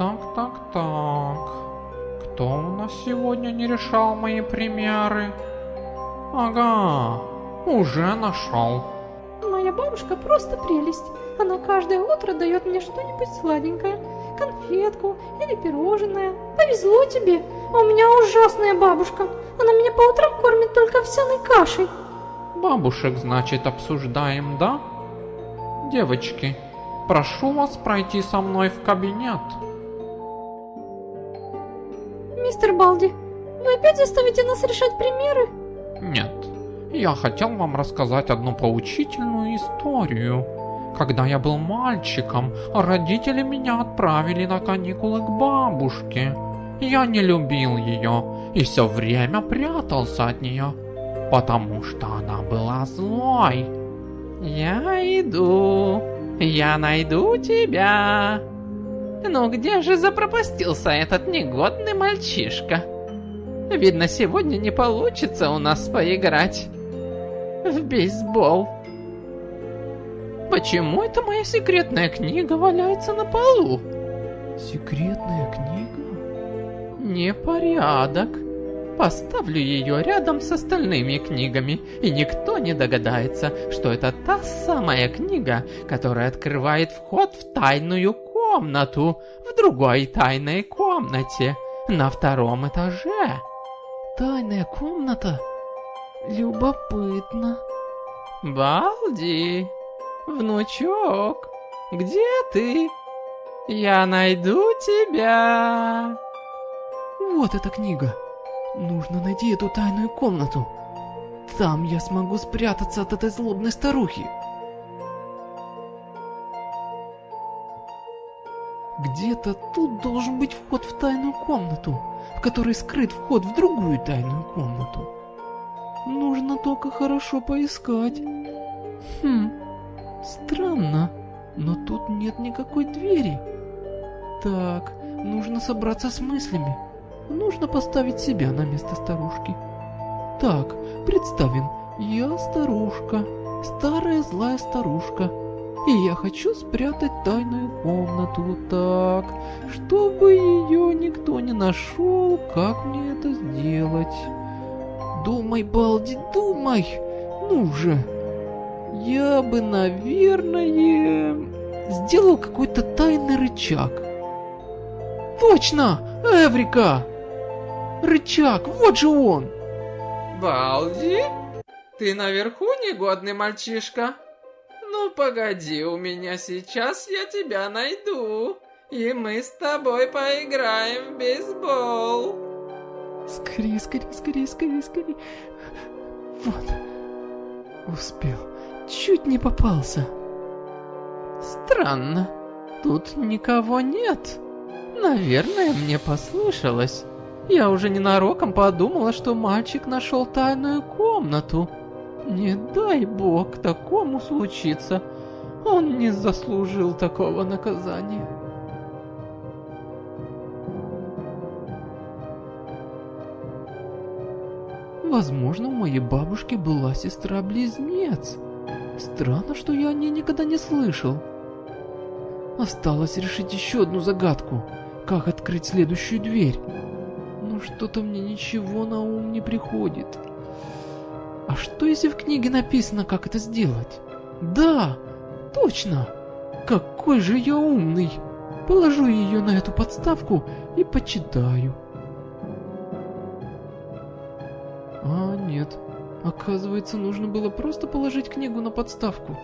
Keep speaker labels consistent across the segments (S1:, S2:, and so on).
S1: Так, так, так. Кто у нас сегодня не решал мои примеры? Ага, уже нашел.
S2: Моя бабушка просто прелесть. Она каждое утро дает мне что-нибудь сладенькое. Конфетку или пирожное. Повезло тебе. А у меня ужасная бабушка. Она меня по утрам кормит только овсяной кашей.
S1: Бабушек, значит, обсуждаем, да? Девочки, прошу вас пройти со мной в кабинет.
S2: Мистер Балди, вы опять заставите нас решать примеры?
S1: Нет, я хотел вам рассказать одну поучительную историю. Когда я был мальчиком, родители меня отправили на каникулы к бабушке. Я не любил ее и все время прятался от нее, потому что она была злой. Я иду, я найду тебя. Ну где же запропастился этот негодный мальчишка? Видно, сегодня не получится у нас поиграть в бейсбол. Почему это моя секретная книга валяется на полу?
S3: Секретная книга?
S1: Непорядок. Поставлю ее рядом с остальными книгами, и никто не догадается, что это та самая книга, которая открывает вход в тайную комнату в другой тайной комнате на втором этаже.
S3: Тайная комната? Любопытно.
S1: Балди, внучок, где ты? Я найду тебя.
S3: Вот эта книга. Нужно найти эту тайную комнату. Там я смогу спрятаться от этой злобной старухи. Где-то тут должен быть вход в тайную комнату, в которой скрыт вход в другую тайную комнату. Нужно только хорошо поискать. Хм, странно, но тут нет никакой двери. Так, нужно собраться с мыслями. Нужно поставить себя на место старушки. Так, представим, я старушка, старая злая старушка. И я хочу спрятать тайную комнату так, чтобы ее никто не нашел, как мне это сделать. Думай, Балди, думай! Ну же! Я бы, наверное, сделал какой-то тайный рычаг. Точно! Эврика! Рычаг, вот же он!
S1: Балди? Ты наверху негодный мальчишка? Ну погоди, у меня сейчас я тебя найду. И мы с тобой поиграем в бейсбол.
S3: Скорее, скорее, скорее, скорее, скорее. Вот. Успел. Чуть не попался.
S1: Странно. Тут никого нет. Наверное, мне послышалось. Я уже ненароком подумала, что мальчик нашел тайную комнату. Не дай бог такому случиться. Он не заслужил такого наказания.
S3: Возможно, у моей бабушки была сестра-близнец. Странно, что я о ней никогда не слышал. Осталось решить еще одну загадку. Как открыть следующую дверь? Что-то мне ничего на ум не приходит. А что если в книге написано, как это сделать? Да, точно. Какой же я умный. Положу ее на эту подставку и почитаю. А, нет. Оказывается, нужно было просто положить книгу на подставку.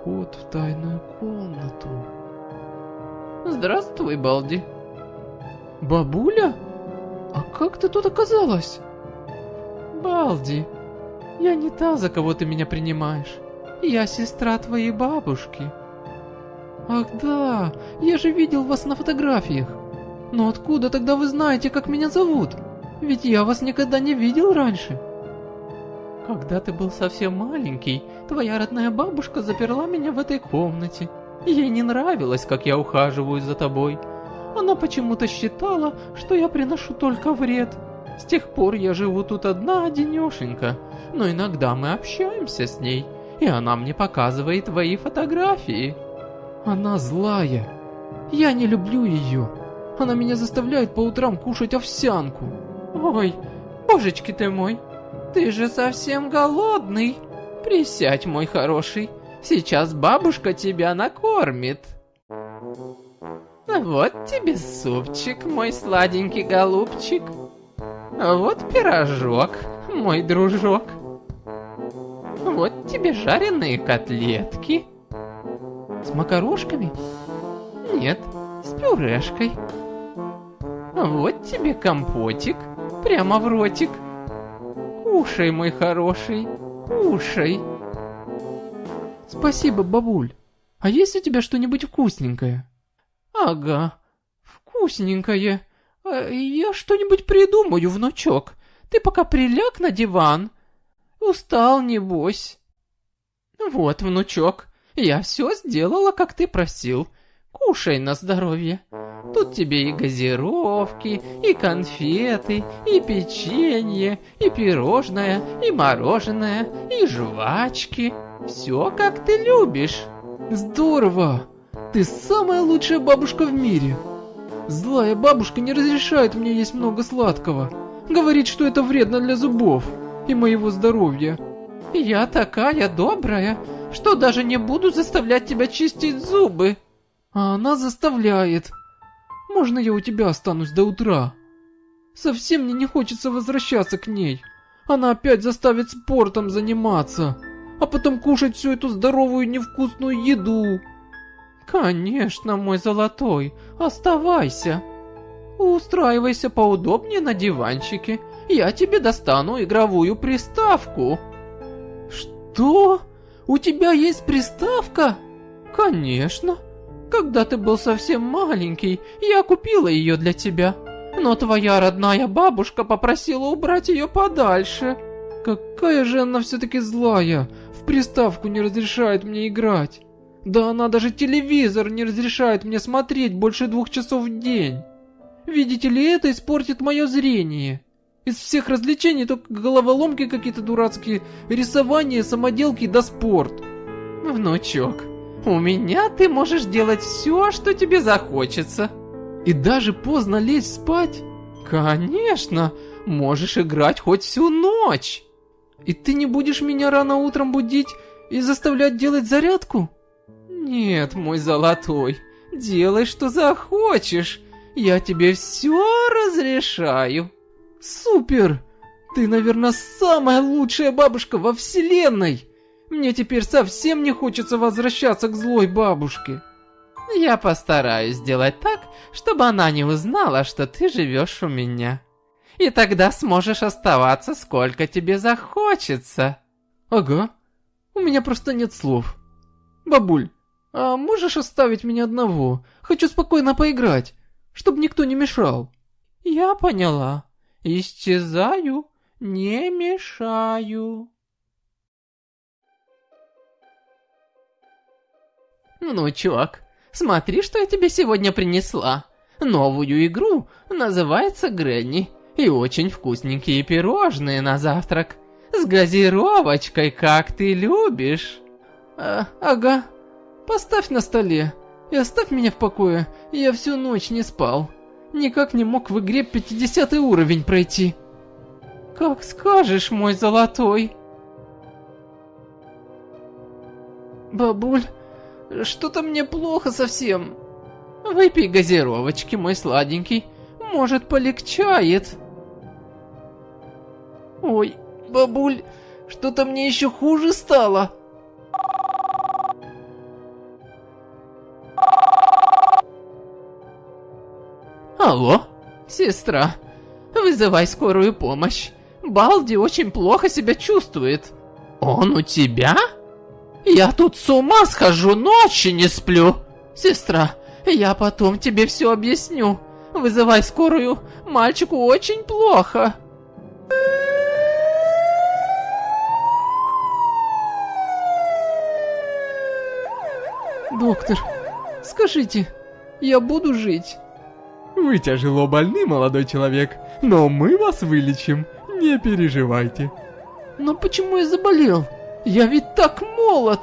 S3: Вход в тайную комнату.
S1: Здравствуй, Балди.
S3: Бабуля? А как ты тут оказалась?
S1: Балди, я не та, за кого ты меня принимаешь. Я сестра твоей бабушки.
S3: Ах да, я же видел вас на фотографиях. Но откуда тогда вы знаете, как меня зовут? Ведь я вас никогда не видел раньше.
S1: Когда ты был совсем маленький, твоя родная бабушка заперла меня в этой комнате. Ей не нравилось, как я ухаживаю за тобой. Она почему-то считала, что я приношу только вред.
S3: С тех пор я живу тут одна одинешенька, но иногда мы общаемся с ней, и она мне показывает твои фотографии. Она злая. Я не люблю ее. Она меня заставляет по утрам кушать овсянку.
S1: Ой, божечки ты мой, ты же совсем голодный. Присядь, мой хороший, сейчас бабушка тебя накормит. Вот тебе супчик, мой сладенький голубчик. Вот пирожок, мой дружок. Вот тебе жареные котлетки.
S3: С макарошками?
S1: Нет, с пюрешкой. Вот тебе компотик, прямо в ротик. Кушай, мой хороший, кушай.
S3: Спасибо, бабуль. А есть у тебя что-нибудь вкусненькое?
S1: Ага, вкусненькое. А, я что-нибудь придумаю, внучок. Ты пока приляг на диван. Устал, небось. Вот, внучок, я все сделала, как ты просил. Кушай на здоровье. Тут тебе и газировки, и конфеты, и печенье, и пирожное, и мороженое, и жвачки. Все, как ты любишь.
S3: Здорово! Ты самая лучшая бабушка в мире. Злая бабушка не разрешает мне есть много сладкого. Говорит, что это вредно для зубов и моего здоровья.
S1: Я такая добрая, что даже не буду заставлять тебя чистить зубы.
S3: А она заставляет. Можно я у тебя останусь до утра? Совсем мне не хочется возвращаться к ней. Она опять заставит спортом заниматься, а потом кушать всю эту здоровую невкусную еду.
S1: Конечно, мой золотой, оставайся. Устраивайся поудобнее на диванчике. Я тебе достану игровую приставку.
S3: Что? У тебя есть приставка?
S1: Конечно. Когда ты был совсем маленький, я купила ее для тебя. Но твоя родная бабушка попросила убрать ее подальше.
S3: Какая же она все-таки злая. В приставку не разрешает мне играть. Да она даже телевизор не разрешает мне смотреть больше двух часов в день. Видите ли, это испортит мое зрение. Из всех развлечений только головоломки какие-то дурацкие, рисование, самоделки да спорт.
S1: Внучок, у меня ты можешь делать все, что тебе захочется.
S3: И даже поздно лечь спать?
S1: Конечно, можешь играть хоть всю ночь.
S3: И ты не будешь меня рано утром будить и заставлять делать зарядку?
S1: Нет, мой золотой, делай, что захочешь. Я тебе все разрешаю.
S3: Супер! Ты, наверное, самая лучшая бабушка во вселенной! Мне теперь совсем не хочется возвращаться к злой бабушке.
S1: Я постараюсь сделать так, чтобы она не узнала, что ты живешь у меня. И тогда сможешь оставаться, сколько тебе захочется.
S3: Ага. У меня просто нет слов. Бабуль, а можешь оставить меня одного? Хочу спокойно поиграть, чтобы никто не мешал.
S1: Я поняла. Исчезаю, не мешаю. Внучок, смотри, что я тебе сегодня принесла. Новую игру, называется Гренни. И очень вкусненькие пирожные на завтрак. С газировочкой, как ты любишь.
S3: А, ага. Поставь на столе. И оставь меня в покое. Я всю ночь не спал. Никак не мог в игре 50 уровень пройти.
S1: Как скажешь, мой золотой.
S3: Бабуль, что-то мне плохо совсем.
S1: Выпей газировочки, мой сладенький. Может, полегчает.
S3: Ой, бабуль, что-то мне еще хуже стало.
S1: Алло, сестра, вызывай скорую помощь. Балди очень плохо себя чувствует. Он у тебя? Я тут с ума схожу, ночи не сплю. Сестра, я потом тебе все объясню. Вызывай скорую, мальчику очень плохо.
S3: Доктор, скажите, я буду жить?
S4: Вы тяжело больны, молодой человек. но мы вас вылечим, не переживайте.
S3: Но почему я заболел? Я ведь так молод!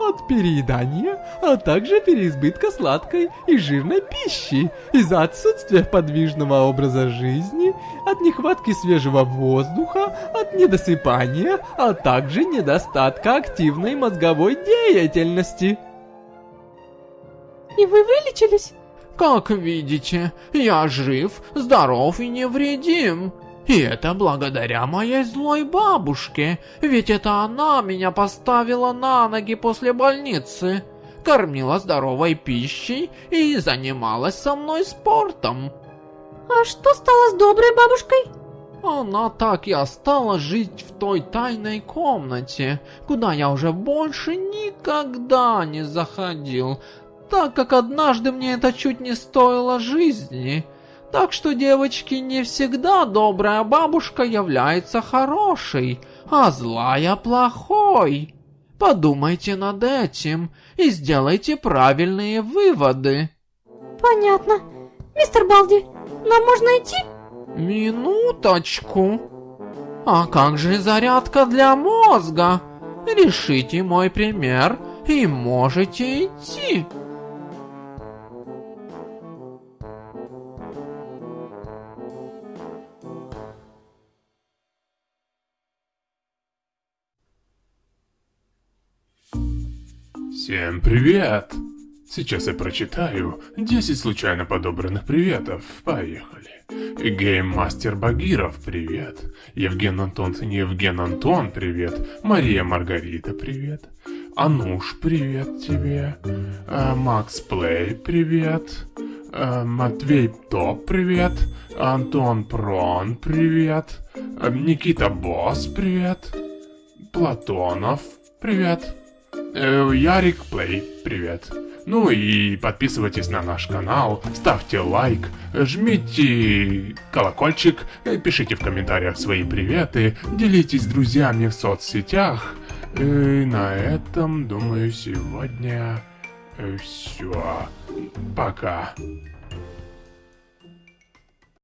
S4: От переедания, а также переизбытка сладкой и жирной пищи, из-за отсутствия подвижного образа жизни, от нехватки свежего воздуха, от недосыпания, а также недостатка активной мозговой деятельности.
S2: И вы вылечились?
S1: Как видите, я жив, здоров и невредим. И это благодаря моей злой бабушке, ведь это она меня поставила на ноги после больницы, кормила здоровой пищей и занималась со мной спортом.
S2: А что стало с доброй бабушкой?
S1: Она так и осталась жить в той тайной комнате, куда я уже больше никогда не заходил, так как однажды мне это чуть не стоило жизни. Так что, девочки, не всегда добрая бабушка является хорошей, а злая плохой. Подумайте над этим и сделайте правильные выводы.
S2: Понятно. Мистер Балди, нам можно идти?
S1: Минуточку. А как же зарядка для мозга? Решите мой пример и можете идти.
S5: Всем привет! Сейчас я прочитаю 10 случайно подобранных приветов. Поехали. Гейммастер Багиров, привет. Евген Антон, Евген Антон, привет. Мария Маргарита, привет. Ануш, привет тебе. А, Макс Плей, привет. А, Матвей Топ, привет. Антон Прон, привет. А, Никита Босс, привет. Платонов, привет. Э, Ярик Плей, привет. Ну и подписывайтесь на наш канал, ставьте лайк, жмите колокольчик, э, пишите в комментариях свои приветы, делитесь с друзьями в соцсетях. И на этом, думаю, сегодня все. Пока.